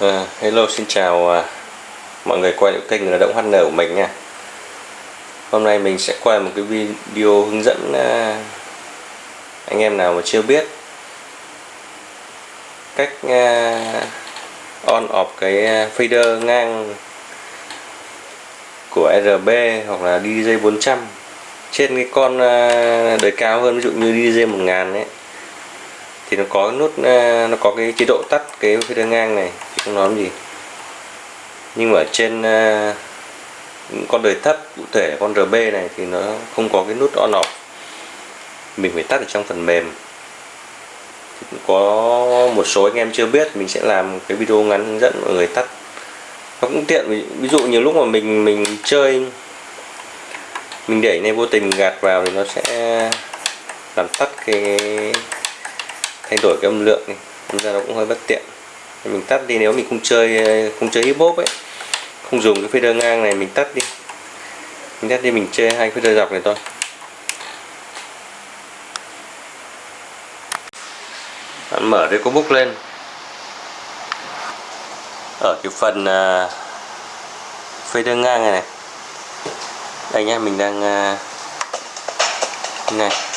Uh, hello xin chào uh, mọi người quay lại kênh là động HN của mình nha. Hôm nay mình sẽ quay một cái video hướng dẫn uh, anh em nào mà chưa biết cách uh, on off cái fader ngang của RB hoặc là DJ 400 trên cái con uh, đời cao hơn ví dụ như DJ 1000 ấy thì nó có nút à, nó có cái chế độ tắt cái fader ngang này, thì không nói gì. Nhưng mà ở trên à, con đời thấp, cụ thể con RB này thì nó không có cái nút on off mình phải tắt ở trong phần mềm. Thì cũng có một số anh em chưa biết, mình sẽ làm cái video ngắn hướng dẫn mọi người tắt. Nó cũng tiện, ví dụ nhiều lúc mà mình mình chơi, mình để này vô tình gạt vào thì nó sẽ làm tắt cái thay đổi cái âm lượng này Nên ra nó cũng hơi bất tiện. Mình tắt đi nếu mình không chơi không chơi hip hop ấy không dùng cái fader ngang này mình tắt đi. Mình tắt đi mình chơi hai fader dọc này thôi. Bạn mở cái bút lên. Ở cái phần à, uh, fader ngang này này. Đây nhá mình đang uh, này.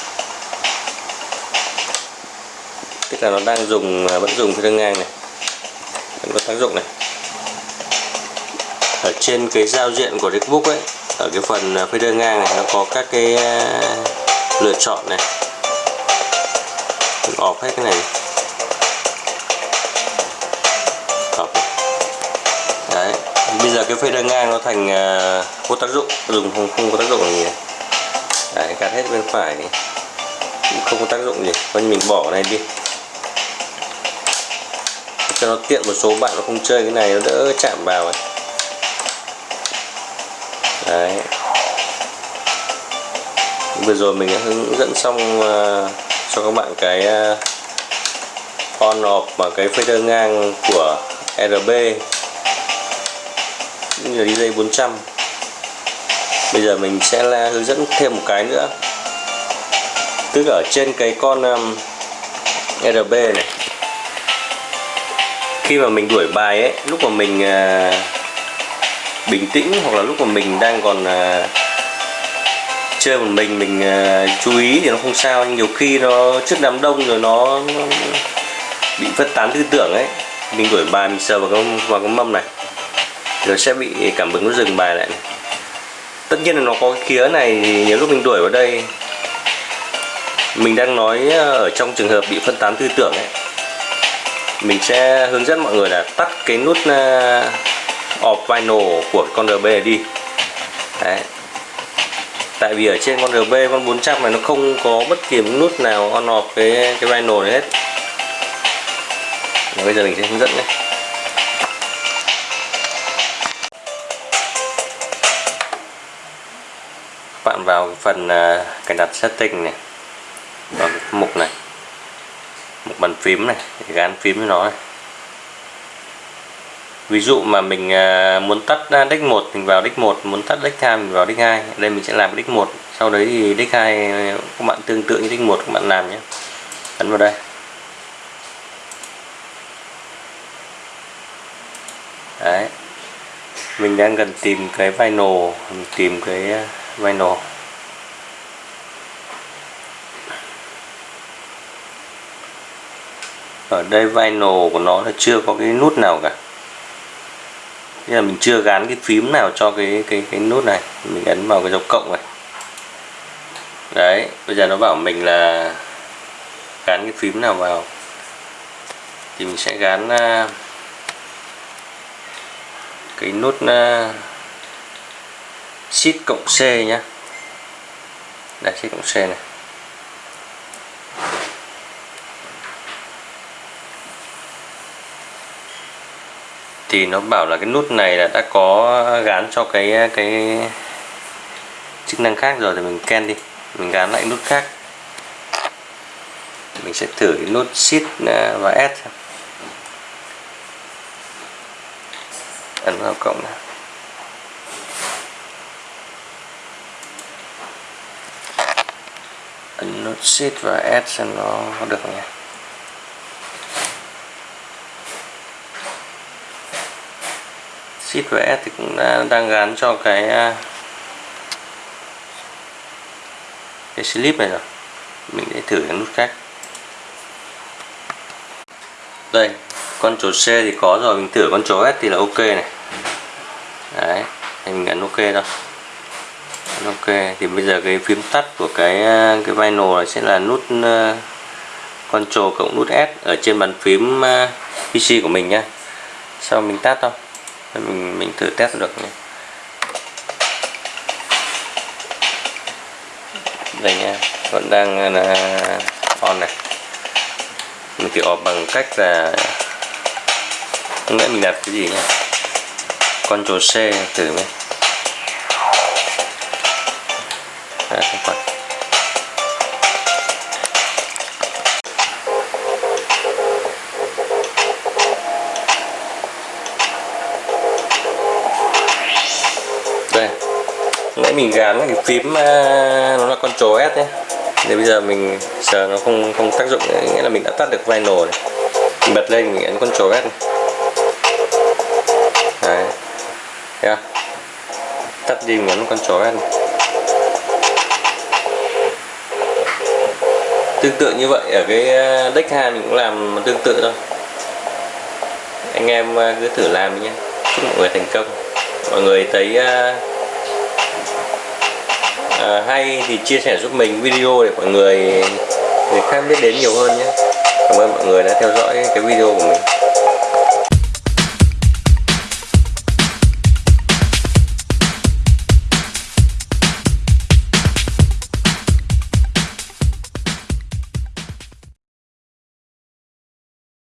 Tức là nó đang dùng à, vẫn dùng fader ngang này. Vẫn có tác dụng này. Ở trên cái giao diện của Rickbook ấy, ở cái phần à, fader ngang này, nó có các cái à, lựa chọn này. Mình off hết cái này off đấy. Bây giờ cái fader ngang nó thành vô tác dụng, dùng không không có tác dụng gì đấy, gạt hết bên phải này không có tác dụng gì. Coi mình bỏ này đi cho nó tiện một số bạn nó không chơi cái này nó đỡ chạm vào ấy. đấy. Vừa rồi mình đã hướng dẫn xong uh, cho các bạn cái uh, on off và cái fader ngang của RB như là DJ 400 bây giờ mình sẽ là hướng dẫn thêm một cái nữa. Tức ở trên cái con um, RB này khi mà mình đuổi bài ấy lúc mà mình uh, bình tĩnh hoặc là lúc mà mình đang còn uh, chơi một mình mình uh, chú ý thì nó không sao nhưng nhiều khi nó trước đám đông rồi nó, nó bị phân tán tư tưởng ấy mình đuổi bài mình sờ vào cái, vào cái mâm này nó sẽ bị cảm hứng nó dừng bài lại này. tất nhiên là nó có cái khía này thì nhiều lúc mình đuổi vào đây mình đang nói ở trong trường hợp bị phân tán tư tưởng ấy mình sẽ hướng dẫn mọi người là tắt cái nút uh, off vinyl của con RB này đi. Đấy. Tại vì ở trên con RB con 400 này nó không có bất kỳ một nút nào on off cái cái vinyl này hết. Và bây giờ mình sẽ hướng dẫn nhé. Bạn vào phần uh, cài đặt setting này vào cái mục này một bàn phím này, để gắn phím với nó này. ví dụ mà mình à, à, muốn tắt deck 1 mình vào deck 1 muốn tắt deck 2 mình vào deck 2 đây mình sẽ làm deck 1 sau đấy thì deck 2 các bạn tương tự như deck 1 các bạn làm nhé. Ấn vào đây. Đấy. Mình đang cần tìm cái vinyl mình tìm cái à, vinyl ở đây vinyl của nó là chưa có cái nút nào cả. Thế là mình chưa gắn cái phím nào cho cái cái cái nút này. Mình ấn vào cái dấu cộng này. Đấy bây giờ nó bảo mình là gắn cái phím nào vào. Thì mình sẽ gắn uh, à, cái nút à, uh, shift cộng C nhá. Đây shift cộng C này. Thì nó bảo là cái nút này là đã có gắn cho cái cái chức năng khác rồi thì mình ken đi. Mình gắn lại nút khác. Mình sẽ thử cái nút shift à, và S ấn vào cộng này. Ấn nút shift và S xem nó được không nhỉ? Shift và S thì cũng đã, đang gắn cho cái à, cái slip này rồi. Mình sẽ thử cái nút khác. Đây con chỗ C thì có rồi mình thử con chỗ S thì là ok này. Đấy thì mình ấn ok thôi. Ấn ok thì bây giờ cái phím tắt của cái à, cái vinyl này sẽ là nút uh, cộng nút S ở trên bàn phím uh, PC của mình nhá. Sau mình tắt thôi mình mình thử test được nhé. Đây nha vẫn đang à, là on này. Mình tự off bằng cách là không lẽ mình đặt cái gì nha Ctrl C thử mới à, không phải. Nãy mình gán cái phím à, nó là con trồ S nhé. Thì bây giờ mình sờ nó không không tác dụng nghĩa là mình đã tắt được vinyl này mình bật lên mình ấn con trồ S này. Đấy. Thấy không? Tắt đi mình ấn con trồ S này. Tương tự như vậy ở cái à, deck 2 mình cũng làm tương tự thôi. Anh em à, cứ thử làm nhé. Chúc mọi người thành công. Mọi người thấy uh, Ờ, hay thì chia sẻ giúp mình video để mọi người người khác biết đến nhiều hơn nhé. Cảm ơn mọi người đã theo dõi cái video của mình.